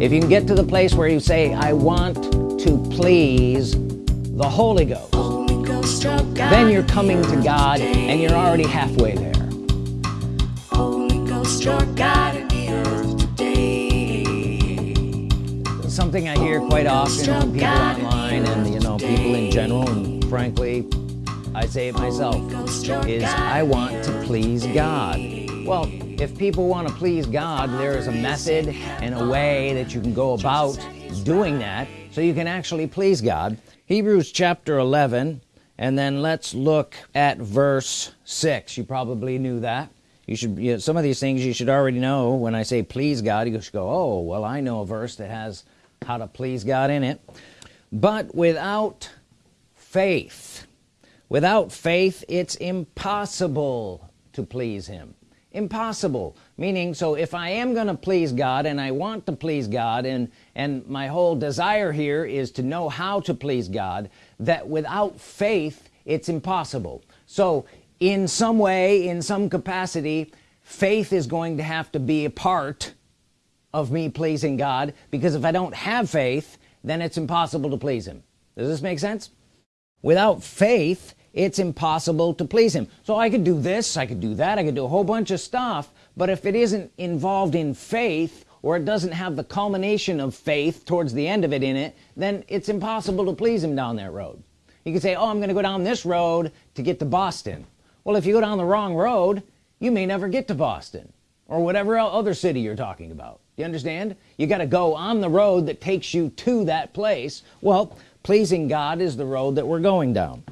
if you can get to the place where you say I want to please the Holy Ghost, Holy Ghost then you're coming to God and you're already halfway there. Holy Ghost, something I hear quite often from people online and you know people in general and frankly I say it myself is I want to please God well if people want to please God there is a method and a way that you can go about doing that so you can actually please God. Hebrews chapter 11 and then let's look at verse 6 you probably knew that. You should you know, some of these things you should already know. When I say please God you should go oh well I know a verse that has how to please God in it. But without faith without faith it's impossible to please him impossible. Meaning so if I am gonna please God and I want to please God and and my whole desire here is to know how to please God that without faith it's impossible. So in some way in some capacity faith is going to have to be a part of me pleasing God because if I don't have faith then it's impossible to please him. Does this make sense? Without faith it's impossible to please him. So I could do this I could do that I could do a whole bunch of stuff but if it isn't involved in faith or it doesn't have the culmination of faith towards the end of it in it then it's impossible to please him down that road. You can say oh I'm gonna go down this road to get to Boston. Well if you go down the wrong road you may never get to Boston or whatever other city you're talking about. You understand? You got to go on the road that takes you to that place. Well pleasing God is the road that we're going down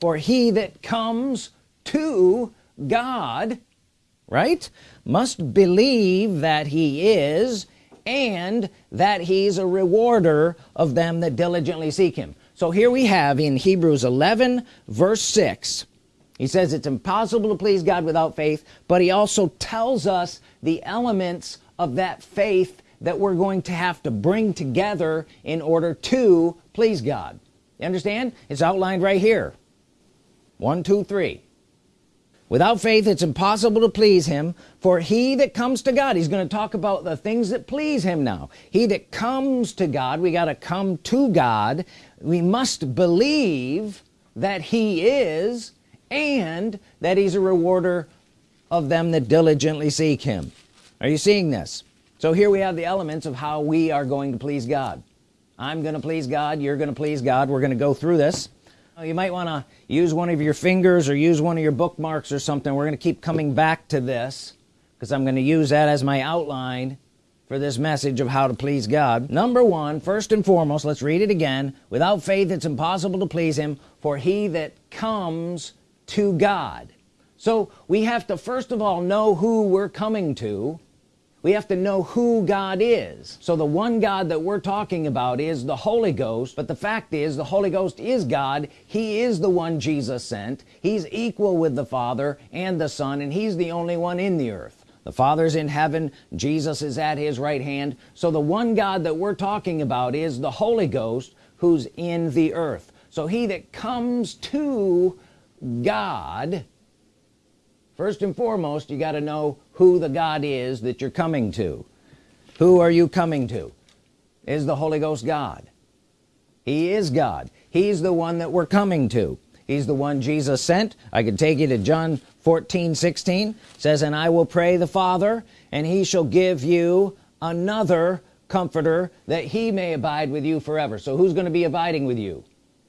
for he that comes to God right must believe that he is and that he's a rewarder of them that diligently seek him. So here we have in Hebrews 11 verse 6 he says it's impossible to please God without faith but he also tells us the elements of that faith that we're going to have to bring together in order to please God. You understand? It's outlined right here one two three. Without faith it's impossible to please him for he that comes to God he's going to talk about the things that please him now. He that comes to God we got to come to God. We must believe that he is and that he's a rewarder of them that diligently seek him. Are you seeing this? So here we have the elements of how we are going to please God. I'm gonna please God you're gonna please God we're gonna go through this you might want to use one of your fingers or use one of your bookmarks or something. We're gonna keep coming back to this because I'm gonna use that as my outline for this message of how to please God. Number one first and foremost let's read it again. Without faith it's impossible to please him for he that comes to God. So we have to first of all know who we're coming to we have to know who God is. So the one God that we're talking about is the Holy Ghost but the fact is the Holy Ghost is God. He is the one Jesus sent. He's equal with the Father and the Son and he's the only one in the earth. The Father's in heaven Jesus is at his right hand. So the one God that we're talking about is the Holy Ghost who's in the earth. So he that comes to God first and foremost you got to know who the God is that you're coming to. Who are you coming to? Is the Holy Ghost God? He is God. He's the one that we're coming to. He's the one Jesus sent. I could take you to John 14 16 says and I will pray the Father and he shall give you another comforter that he may abide with you forever. So who's going to be abiding with you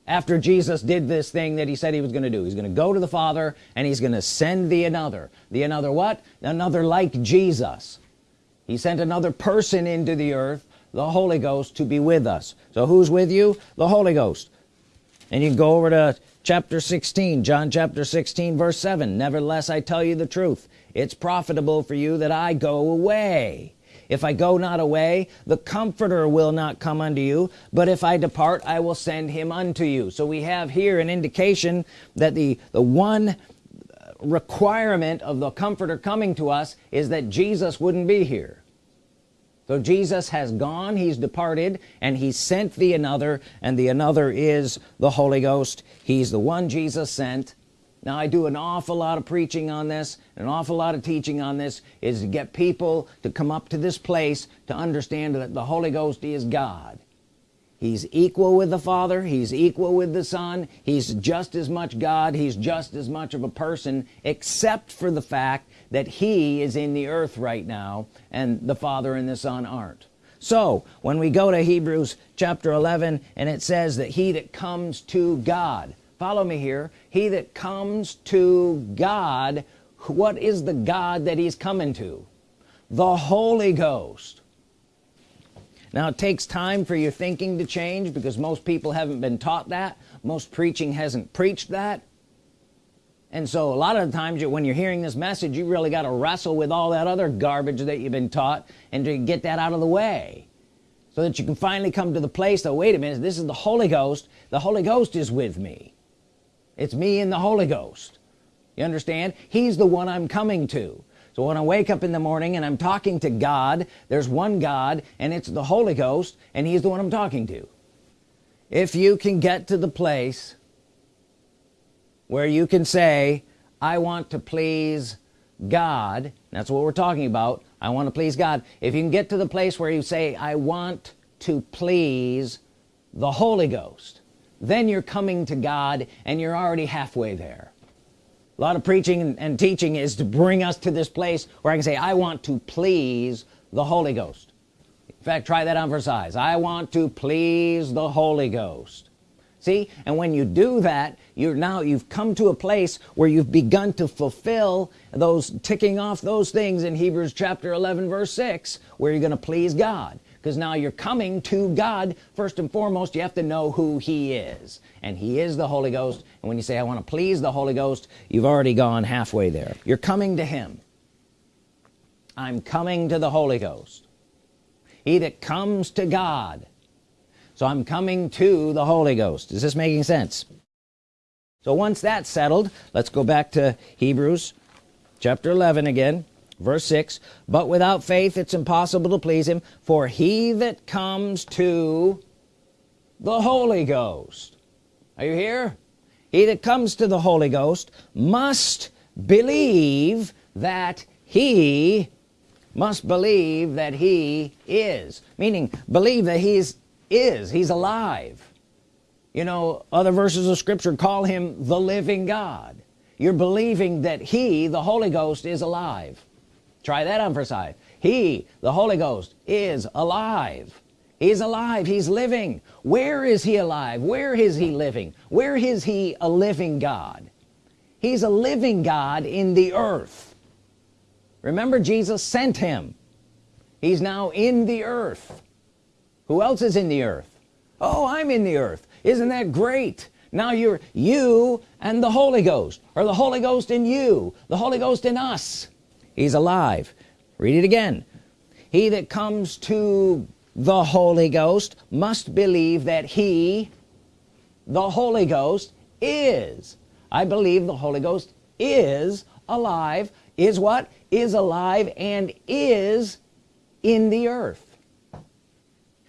after Jesus did this thing that he said he was gonna do. He's gonna go to the Father and he's gonna send the another. The another what? Another like Jesus. He sent another person into the earth the Holy Ghost to be with us. So who's with you? The Holy Ghost. And you go over to chapter 16 John chapter 16 verse 7 nevertheless I tell you the truth. It's profitable for you that I go away if I go not away the comforter will not come unto you. But if I depart I will send him unto you. So we have here an indication that the the one uh, requirement of the comforter coming to us is that Jesus wouldn't be here. So Jesus has gone he's departed and he sent the another and the another is the Holy Ghost. He's the one Jesus sent now I do an awful lot of preaching on this an awful lot of teaching on this is to get people to come up to this place to understand that the Holy Ghost is God. He's equal with the Father he's equal with the Son he's just as much God he's just as much of a person except for the fact that he is in the earth right now and the Father and the Son aren't. So when we go to Hebrews chapter 11 and it says that he that comes to God follow me here. He that comes to God what is the God that he's coming to? The Holy Ghost. Now it takes time for your thinking to change because most people haven't been taught that. Most preaching hasn't preached that. And so a lot of times when you're hearing this message you really got to wrestle with all that other garbage that you've been taught and to get that out of the way so that you can finally come to the place that wait a minute this is the Holy Ghost. The Holy Ghost is with me it's me and the Holy Ghost. You understand? He's the one I'm coming to. So when I wake up in the morning and I'm talking to God there's one God and it's the Holy Ghost and he's the one I'm talking to. If you can get to the place where you can say I want to please God that's what we're talking about. I want to please God. If you can get to the place where you say I want to please the Holy Ghost then you're coming to God and you're already halfway there. A lot of preaching and, teaching is to bring us to this place where I can say I want to please the Holy Ghost. In fact try that on for size. I want to please the Holy Ghost. See? And when you do that you're now you've come to a place where you've begun to fulfill those ticking off those things in Hebrews chapter 11 verse 6 where you're gonna please God because now you're coming to God. First and foremost you have to know who he is. And he is the Holy Ghost. And when you say I want to please the Holy Ghost you've already gone halfway there. You're coming to him. I'm coming to the Holy Ghost. He that comes to God. So I'm coming to the Holy Ghost. Is this making sense? So once that's settled let's go back to Hebrews chapter 11 again verse 6 but without faith it's impossible to please him for he that comes to the Holy Ghost. Are you here? He that comes to the Holy Ghost must believe that he must believe that he is. Meaning believe that he's is he's alive. You know other verses of scripture call him the living God. You're believing that he the Holy Ghost is alive try that on for size. He the Holy Ghost is alive. He's alive. He's living. Where is he alive? Where is he living? Where is he a living God? He's a living God in the earth. Remember Jesus sent him. He's now in the earth. Who else is in the earth? Oh I'm in the earth. Isn't that great? Now you're you and the Holy Ghost. Or the Holy Ghost in you? The Holy Ghost in us he's alive. Read it again. He that comes to the Holy Ghost must believe that he the Holy Ghost is. I believe the Holy Ghost is alive is what? Is alive and is in the earth.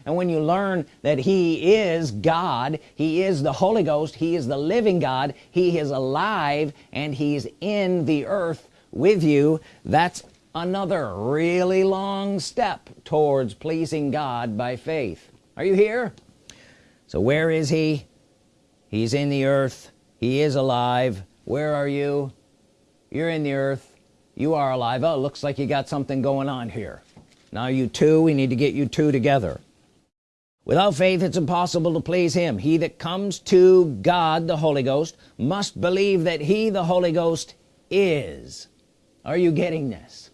And when you learn that he is God he is the Holy Ghost he is the living God he is alive and he's in the earth with you that's another really long step towards pleasing God by faith. Are you here? So where is he? He's in the earth. He is alive. Where are you? You're in the earth. You are alive. Oh looks like you got something going on here. Now you two we need to get you two together. Without faith it's impossible to please him. He that comes to God the Holy Ghost must believe that he the Holy Ghost is are you getting this?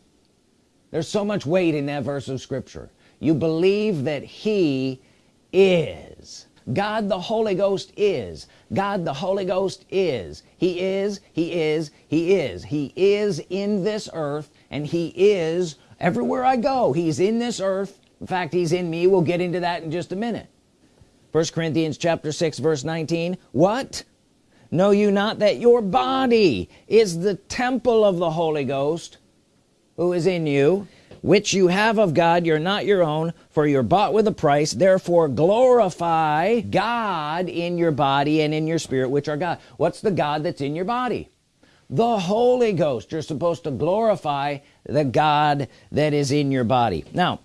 There's so much weight in that verse of Scripture. You believe that he is. God the Holy Ghost is. God the Holy Ghost is. He is he is he is. He is in this earth and he is everywhere I go. He's in this earth. In fact he's in me. We'll get into that in just a minute. First Corinthians chapter 6 verse 19 what know you not that your body is the temple of the Holy Ghost who is in you which you have of God. You're not your own for you're bought with a price. Therefore glorify God in your body and in your spirit which are God. What's the God that's in your body? The Holy Ghost. You're supposed to glorify the God that is in your body. Now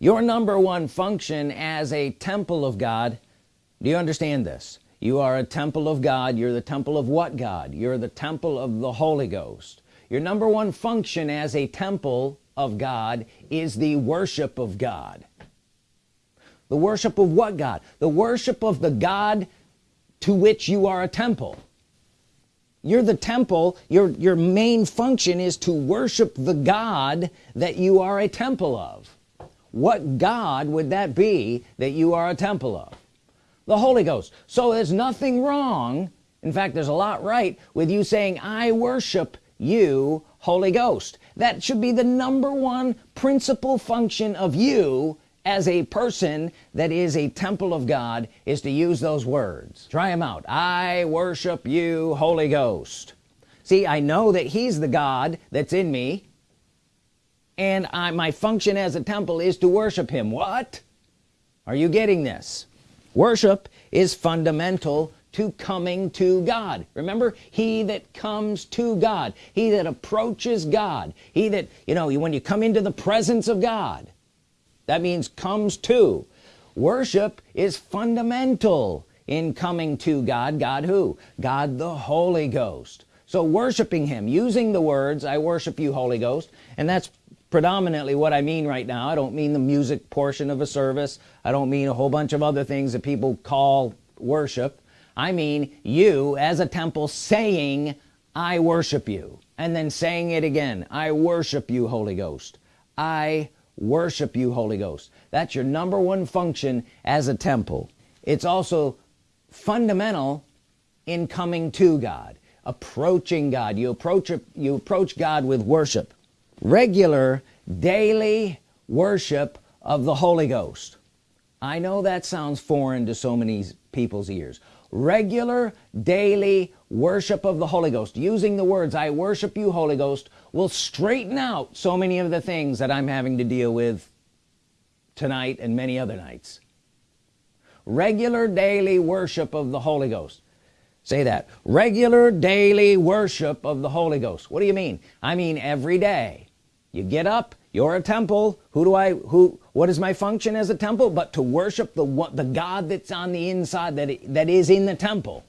your number one function as a temple of God do you understand this you are a temple of God. You're the temple of what God? You're the temple of the Holy Ghost. Your number one function as a temple of God is the worship of God. The worship of what God? The worship of the God to which you are a temple. You're the temple. Your your main function is to worship the God that you are a temple of. What God would that be that you are a temple of the Holy Ghost. So there's nothing wrong in fact there's a lot right with you saying I worship you Holy Ghost. That should be the number one principal function of you as a person that is a temple of God is to use those words. Try them out. I worship you Holy Ghost. See I know that he's the God that's in me and I my function as a temple is to worship him. What? Are you getting this worship is fundamental to coming to God. Remember he that comes to God he that approaches God he that you know you when you come into the presence of God that means comes to. Worship is fundamental in coming to God. God who? God the Holy Ghost. So worshiping him using the words I worship you Holy Ghost and that's predominantly what I mean right now. I don't mean the music portion of a service. I don't mean a whole bunch of other things that people call worship. I mean you as a temple saying I worship you and then saying it again I worship you Holy Ghost. I worship you Holy Ghost. That's your number one function as a temple. It's also fundamental in coming to God approaching God. You approach you approach God with worship regular daily worship of the Holy Ghost. I know that sounds foreign to so many people's ears. Regular daily worship of the Holy Ghost using the words I worship you Holy Ghost will straighten out so many of the things that I'm having to deal with tonight and many other nights. Regular daily worship of the Holy Ghost. Say that. Regular daily worship of the Holy Ghost. What do you mean? I mean every day you get up you're a temple. Who do I who what is my function as a temple? But to worship the what the God that's on the inside that that is in the temple.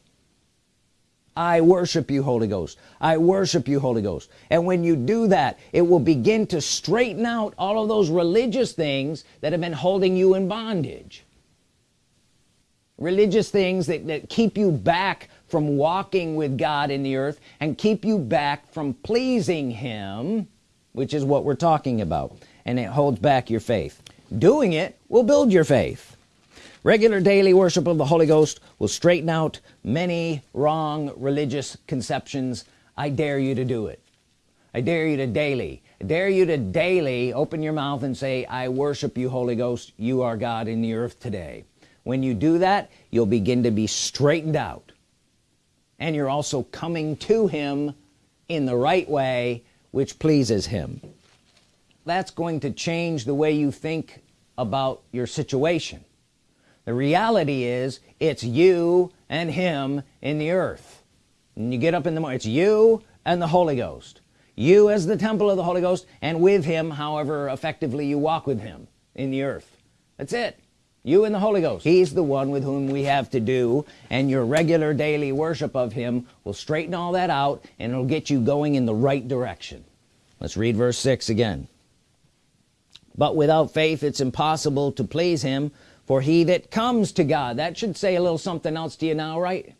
I worship you Holy Ghost. I worship you Holy Ghost. And when you do that it will begin to straighten out all of those religious things that have been holding you in bondage. Religious things that, that keep you back from walking with God in the earth and keep you back from pleasing him which is what we're talking about and it holds back your faith. Doing it will build your faith. Regular daily worship of the Holy Ghost will straighten out many wrong religious conceptions. I dare you to do it. I dare you to daily I dare you to daily open your mouth and say I worship you Holy Ghost. You are God in the earth today. When you do that you'll begin to be straightened out. And you're also coming to him in the right way which pleases him. That's going to change the way you think about your situation. The reality is it's you and him in the earth. And you get up in the morning it's you and the Holy Ghost. You as the temple of the Holy Ghost and with him however effectively you walk with him in the earth. That's it you and the Holy Ghost. He's the one with whom we have to do and your regular daily worship of him will straighten all that out and it'll get you going in the right direction. Let's read verse 6 again. But without faith it's impossible to please him for he that comes to God that should say a little something else to you now right?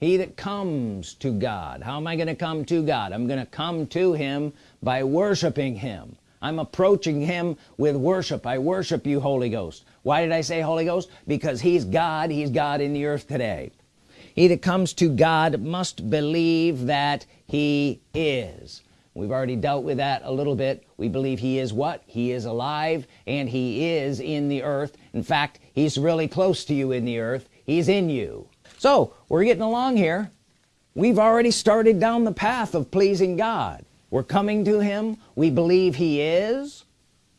He that comes to God. How am I gonna come to God? I'm gonna come to him by worshiping him. I'm approaching him with worship. I worship you Holy Ghost why did I say Holy Ghost? Because he's God he's God in the earth today. He that comes to God must believe that he is. We've already dealt with that a little bit. We believe he is what? He is alive and he is in the earth. In fact he's really close to you in the earth. He's in you. So we're getting along here. We've already started down the path of pleasing God. We're coming to him. We believe he is.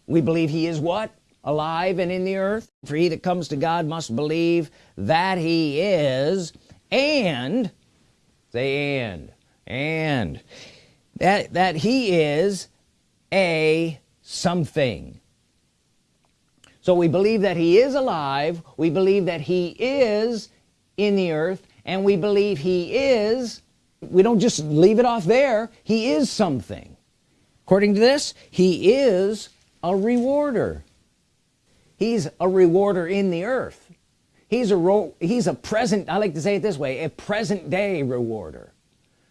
We believe he is what alive and in the earth. For he that comes to God must believe that he is and say and and that that he is a something. So we believe that he is alive we believe that he is in the earth and we believe he is we don't just leave it off there he is something. According to this he is a rewarder he's a rewarder in the earth. He's a he's a present I like to say it this way a present-day rewarder.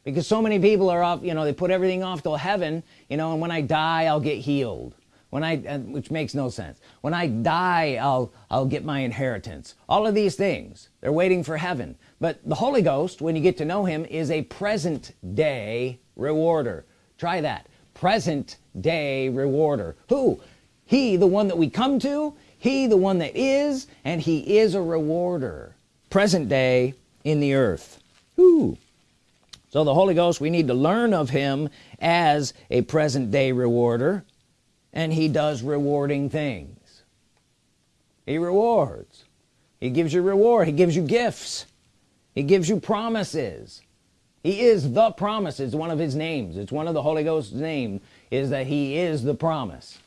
Because so many people are off you know they put everything off till heaven you know and when I die I'll get healed. When I uh, which makes no sense. When I die I'll I'll get my inheritance. All of these things they're waiting for heaven. But the Holy Ghost when you get to know him is a present day rewarder. Try that. Present day rewarder. Who? He the one that we come to he the one that is and he is a rewarder. Present day in the earth. So the Holy Ghost we need to learn of him as a present-day rewarder and he does rewarding things. He rewards. He gives you reward. He gives you gifts. He gives you promises. He is the promise. It's one of his names. It's one of the Holy Ghost's name is that he is the promise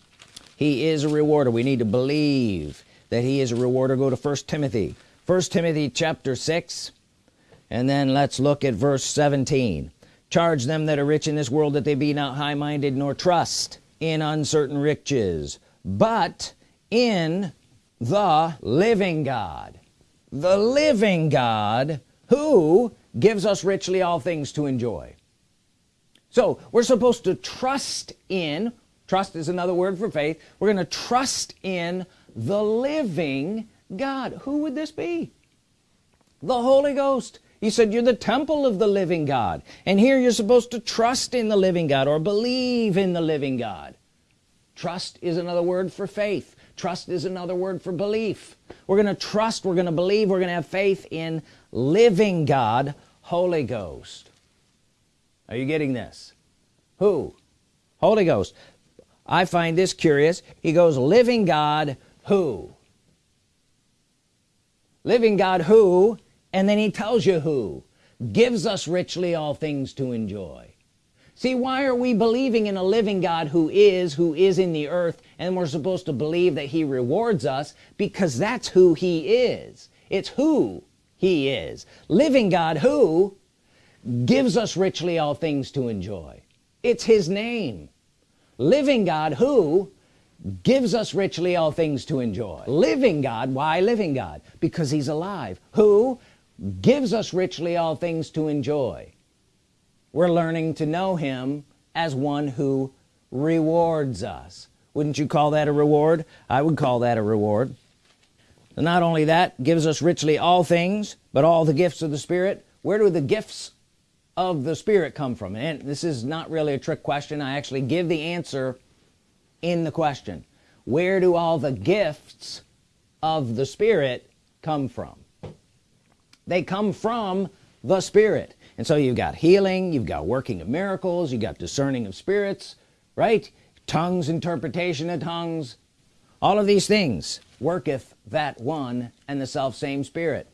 he is a rewarder. We need to believe that he is a rewarder. Go to first Timothy. First Timothy chapter 6 and then let's look at verse 17 charge them that are rich in this world that they be not high-minded nor trust in uncertain riches but in the living God. The living God who gives us richly all things to enjoy. So we're supposed to trust in trust is another word for faith. We're gonna trust in the living God. Who would this be? The Holy Ghost. He said you're the temple of the living God and here you're supposed to trust in the living God or believe in the living God. Trust is another word for faith. Trust is another word for belief. We're gonna trust we're gonna believe we're gonna have faith in living God Holy Ghost. Are you getting this? Who? Holy Ghost I find this curious. He goes living God who? Living God who? And then he tells you who. Gives us richly all things to enjoy. See why are we believing in a living God who is who is in the earth and we're supposed to believe that he rewards us? Because that's who he is. It's who he is. Living God who? Gives us richly all things to enjoy. It's his name living God who gives us richly all things to enjoy. Living God why living God? Because he's alive. Who gives us richly all things to enjoy. We're learning to know him as one who rewards us. Wouldn't you call that a reward? I would call that a reward. And not only that gives us richly all things but all the gifts of the Spirit. Where do the gifts of the Spirit come from? And this is not really a trick question. I actually give the answer in the question. Where do all the gifts of the Spirit come from? They come from the Spirit. And so you've got healing you've got working of miracles you got discerning of spirits right? Tongues interpretation of tongues. All of these things worketh that one and the self same spirit.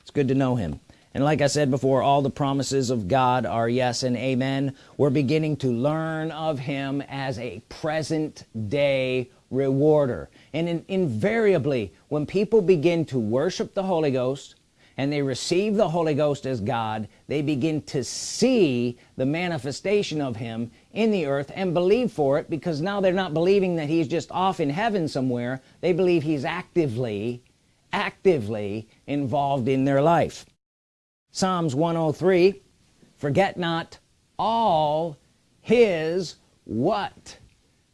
It's good to know him and like I said before all the promises of God are yes and amen. We're beginning to learn of him as a present day rewarder. And in, invariably when people begin to worship the Holy Ghost and they receive the Holy Ghost as God they begin to see the manifestation of him in the earth and believe for it because now they're not believing that he's just off in heaven somewhere. They believe he's actively actively involved in their life Psalms 103 forget not all his what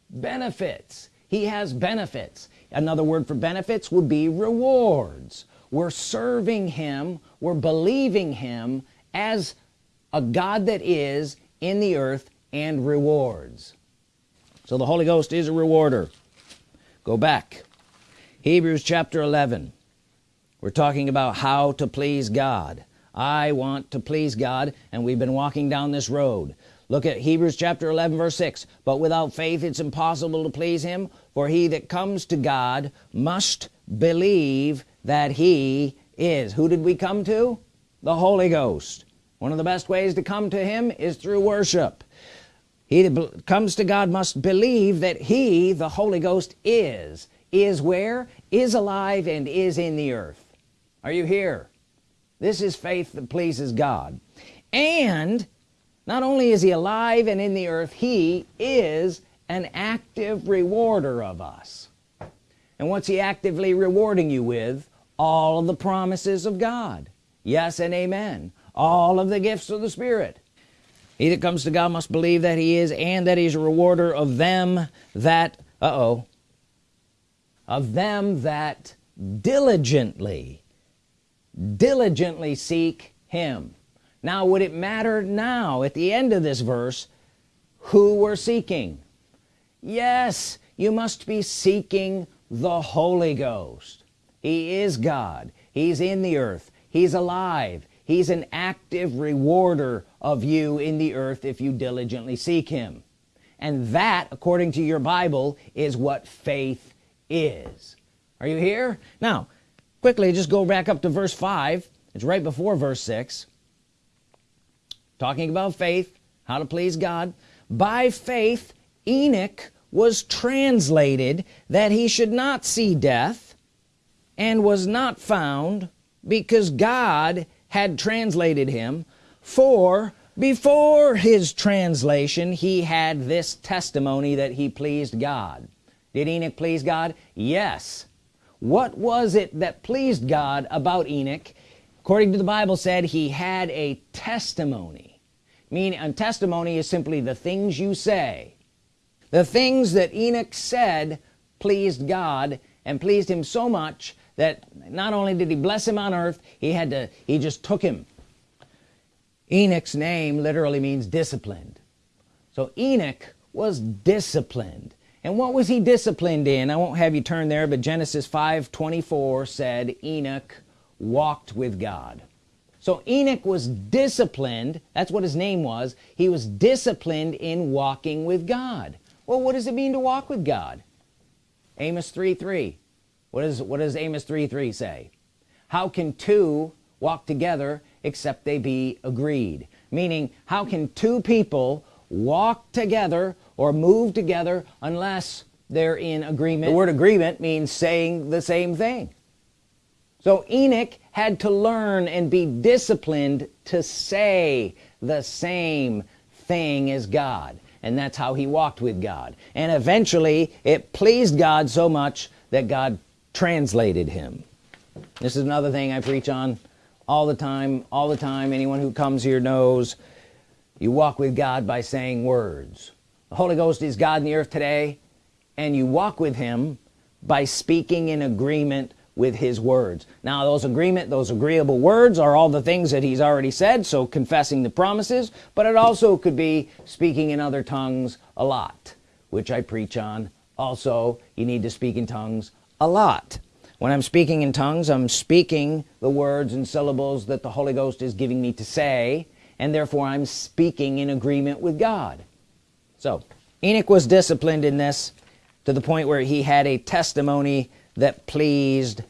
benefits. He has benefits. Another word for benefits would be rewards. We're serving him we're believing him as a God that is in the earth and rewards. So the Holy Ghost is a rewarder. Go back. Hebrews chapter 11 we're talking about how to please God I want to please God and we've been walking down this road. Look at Hebrews chapter 11 verse 6 but without faith it's impossible to please him for he that comes to God must believe that he is. Who did we come to? The Holy Ghost. One of the best ways to come to him is through worship. He that comes to God must believe that he the Holy Ghost is is where? Is alive and is in the earth. Are you here this is faith that pleases God. And not only is he alive and in the earth he is an active rewarder of us. And what's he actively rewarding you with? All of the promises of God. Yes and amen. All of the gifts of the Spirit. He that comes to God must believe that he is and that he's a rewarder of them that uh-oh of them that diligently diligently seek him. Now would it matter now at the end of this verse who we're seeking? Yes you must be seeking the Holy Ghost. He is God. He's in the earth. He's alive. He's an active rewarder of you in the earth if you diligently seek him. And that according to your Bible is what faith is. Are you here? Now quickly just go back up to verse 5 it's right before verse 6 talking about faith how to please God. By faith Enoch was translated that he should not see death and was not found because God had translated him. For before his translation he had this testimony that he pleased God. Did Enoch please God? Yes what was it that pleased God about Enoch? According to the Bible said he had a testimony. Meaning a testimony is simply the things you say. The things that Enoch said pleased God and pleased him so much that not only did he bless him on earth he had to he just took him. Enoch's name literally means disciplined. So Enoch was disciplined and what was he disciplined in? I won't have you turn there but Genesis 5 24 said Enoch walked with God. So Enoch was disciplined. That's what his name was. He was disciplined in walking with God. Well what does it mean to walk with God? Amos 3 3 what is what does Amos 3 3 say? How can two walk together except they be agreed? Meaning how can two people walk together or move together unless they're in agreement. The word agreement means saying the same thing. So Enoch had to learn and be disciplined to say the same thing as God and that's how he walked with God. And eventually it pleased God so much that God translated him. This is another thing I preach on all the time all the time. Anyone who comes here knows you walk with God by saying words the Holy Ghost is God in the earth today and you walk with him by speaking in agreement with his words. Now those agreement those agreeable words are all the things that he's already said so confessing the promises but it also could be speaking in other tongues a lot which I preach on. Also you need to speak in tongues a lot. When I'm speaking in tongues I'm speaking the words and syllables that the Holy Ghost is giving me to say and therefore I'm speaking in agreement with God so Enoch was disciplined in this to the point where he had a testimony that pleased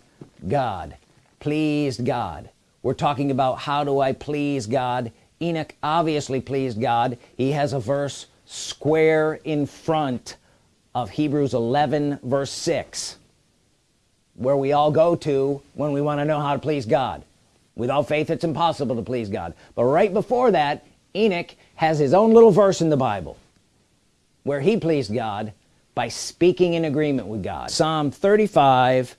God. Pleased God. We're talking about how do I please God? Enoch obviously pleased God. He has a verse square in front of Hebrews 11 verse 6 where we all go to when we want to know how to please God. Without faith it's impossible to please God. But right before that Enoch has his own little verse in the Bible where he pleased God by speaking in agreement with God. Psalm 35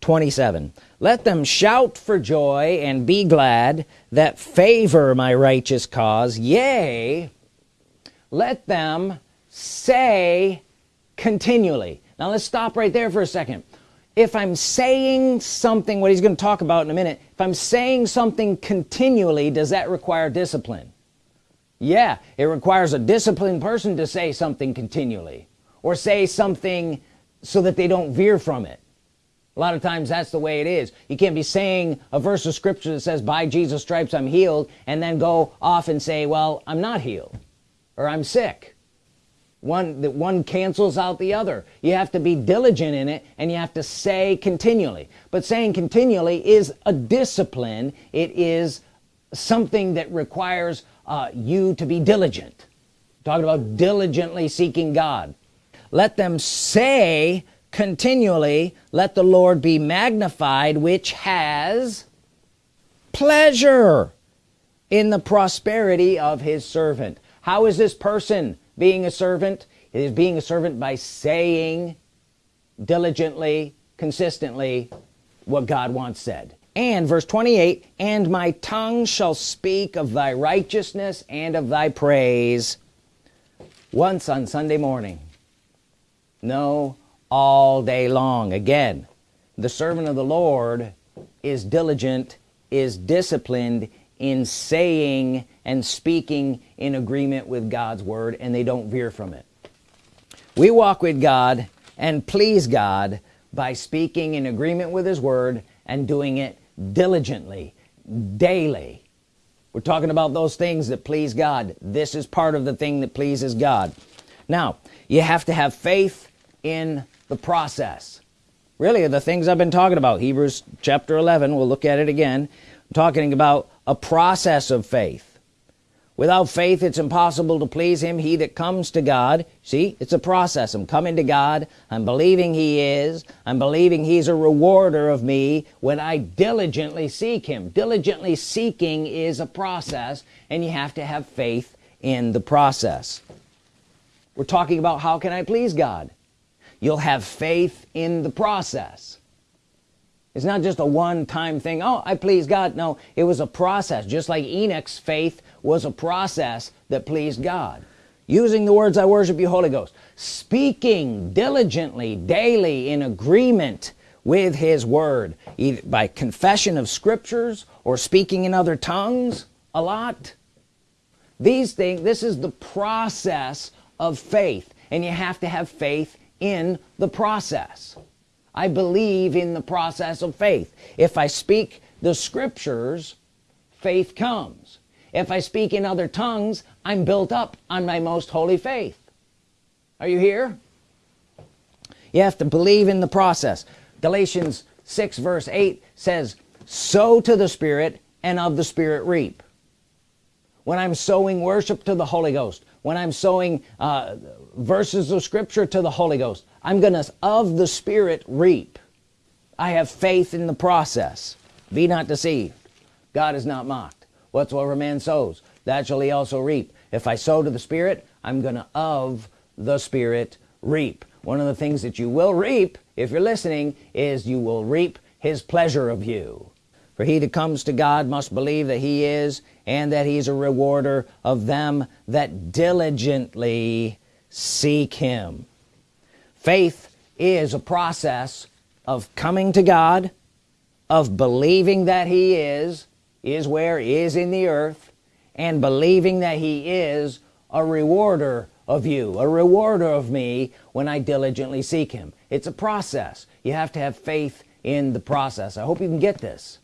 27 let them shout for joy and be glad that favor my righteous cause. Yea let them say continually. Now let's stop right there for a second. If I'm saying something what he's going to talk about in a minute if I'm saying something continually does that require discipline yeah it requires a disciplined person to say something continually or say something so that they don't veer from it. A lot of times that's the way it is. You can't be saying a verse of scripture that says by Jesus stripes I'm healed and then go off and say well I'm not healed or I'm sick. One that one cancels out the other. You have to be diligent in it and you have to say continually. But saying continually is a discipline. It is something that requires uh, you to be diligent. Talking about diligently seeking God. Let them say continually let the Lord be magnified which has pleasure in the prosperity of his servant. How is this person being a servant? It is being a servant by saying diligently consistently what God wants said and verse 28 and my tongue shall speak of thy righteousness and of thy praise. Once on Sunday morning. No all day long. Again the servant of the Lord is diligent is disciplined in saying and speaking in agreement with God's Word and they don't veer from it. We walk with God and please God by speaking in agreement with his word and doing it diligently daily. We're talking about those things that please God. This is part of the thing that pleases God. Now you have to have faith in the process. Really the things I've been talking about Hebrews chapter 11 we'll look at it again I'm talking about a process of faith without faith it's impossible to please him. He that comes to God see it's a process. I'm coming to God. I'm believing he is. I'm believing he's a rewarder of me when I diligently seek him. Diligently seeking is a process and you have to have faith in the process. We're talking about how can I please God? You'll have faith in the process it's not just a one-time thing. Oh I please God. No it was a process. Just like Enoch's faith was a process that pleased God. Using the words I worship you Holy Ghost speaking diligently daily in agreement with his word either by confession of scriptures or speaking in other tongues a lot. These things this is the process of faith and you have to have faith in the process I believe in the process of faith. If I speak the scriptures faith comes. If I speak in other tongues I'm built up on my most holy faith. Are you here? You have to believe in the process. Galatians 6 verse 8 says sow to the Spirit and of the Spirit reap. When I'm sowing worship to the Holy Ghost when I'm sowing uh, verses of Scripture to the Holy Ghost I'm gonna of the Spirit reap. I have faith in the process. Be not deceived. God is not mocked. Whatsoever man sows that shall he also reap. If I sow to the Spirit I'm gonna of the Spirit reap. One of the things that you will reap if you're listening is you will reap his pleasure of you. For he that comes to God must believe that he is and that he's a rewarder of them that diligently seek him faith is a process of coming to God of believing that he is is where is in the earth and believing that he is a rewarder of you a rewarder of me when I diligently seek him. It's a process. You have to have faith in the process. I hope you can get this.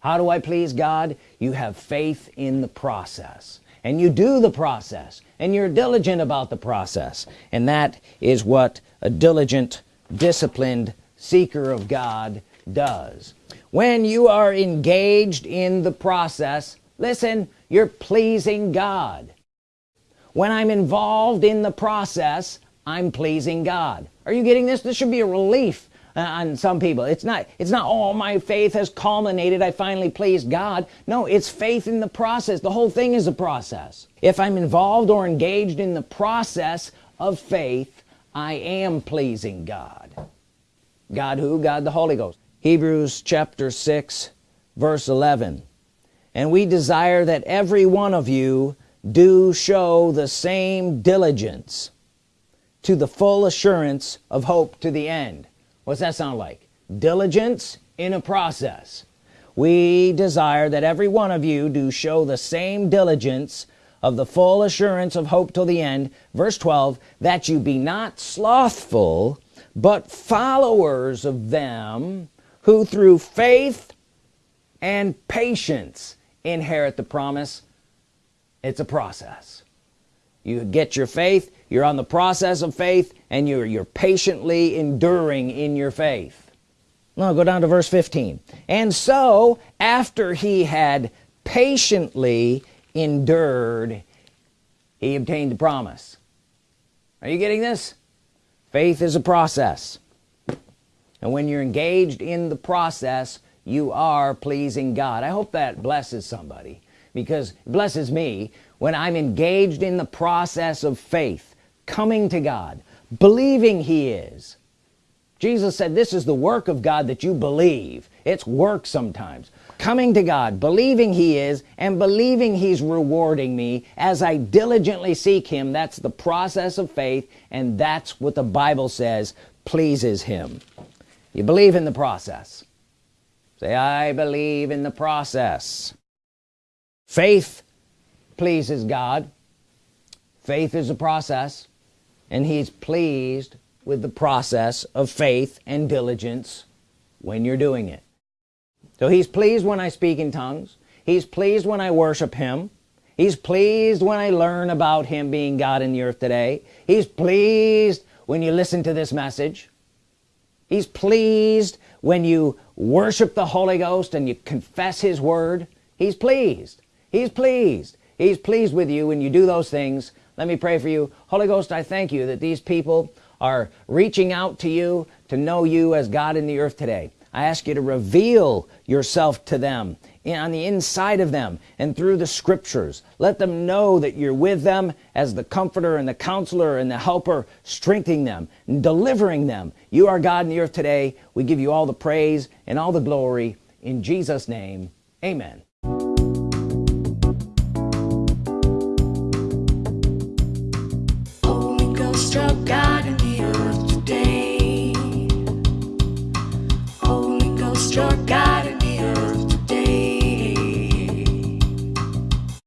How do I please God? You have faith in the process and you do the process and you're diligent about the process. And that is what a diligent disciplined seeker of God does. When you are engaged in the process listen you're pleasing God. When I'm involved in the process I'm pleasing God. Are you getting this? This should be a relief Uh, on some people. It's not it's not oh my faith has culminated. I finally pleased God. No it's faith in the process. The whole thing is a process. If I'm involved or engaged in the process of faith I am pleasing God. God who? God the Holy Ghost. Hebrews chapter 6 verse 11 and we desire that every one of you do show the same diligence to the full assurance of hope to the end what's that sound like? Diligence in a process. We desire that every one of you do show the same diligence of the full assurance of hope till the end. Verse 12 that you be not slothful but followers of them who through faith and patience inherit the promise. It's a process. You get your faith you're on the process of faith and you're you're patiently enduring in your faith. Now go down to verse 15 and so after he had patiently endured he obtained the promise. Are you getting this? Faith is a process. And when you're engaged in the process you are pleasing God. I hope that blesses somebody because it blesses me when I'm engaged in the process of faith coming to God believing he is. Jesus said this is the work of God that you believe. It's work sometimes. Coming to God believing he is and believing he's rewarding me as I diligently seek him. That's the process of faith and that's what the Bible says pleases him. You believe in the process. Say I believe in the process. Faith pleases God. Faith is a process and he's pleased with the process of faith and diligence when you're doing it. So he's pleased when I speak in tongues. He's pleased when I worship him. He's pleased when I learn about him being God in the earth today. He's pleased when you listen to this message. He's pleased when you worship the Holy Ghost and you confess his word. He's pleased. He's pleased. He's pleased with you when you do those things let me pray for you. Holy Ghost I thank you that these people are reaching out to you to know you as God in the earth today. I ask you to reveal yourself to them on the inside of them and through the scriptures. Let them know that you're with them as the comforter and the counselor and the helper strengthening them and delivering them. You are God in the earth today. We give you all the praise and all the glory in Jesus name. Amen